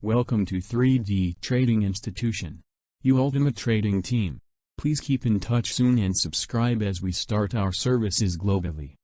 Welcome to 3D Trading Institution. You Ultimate Trading Team. Please keep in touch soon and subscribe as we start our services globally.